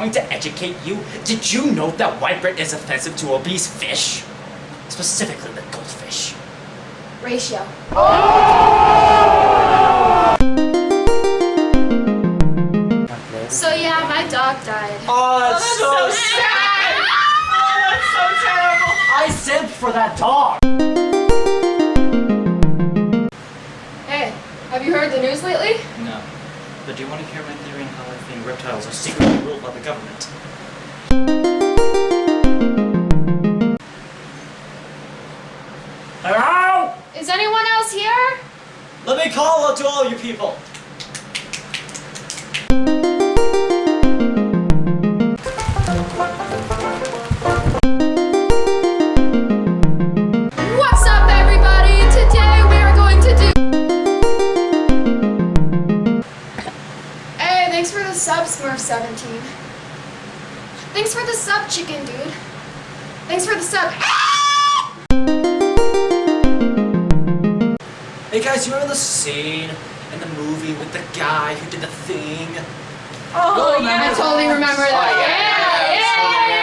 going to educate you. Did you know that white bread is offensive to obese fish? Specifically the goldfish. Ratio. So yeah, my dog died. Oh, that's, oh, so, sad. Oh, that's so terrible. I simped for that dog. Hey, have you heard the news lately? No. But do you want to hear my theory on how I think reptiles are secretly ruled by the government? Hello? Is anyone else here? Let me call out to all you people. Thanks for the sub, Smurf17. Thanks for the sub, chicken dude. Thanks for the sub. Hey guys, you remember the scene in the movie with the guy who did the thing? Oh, oh yeah, I totally remember that. Oh, yeah, yeah. yeah. yeah.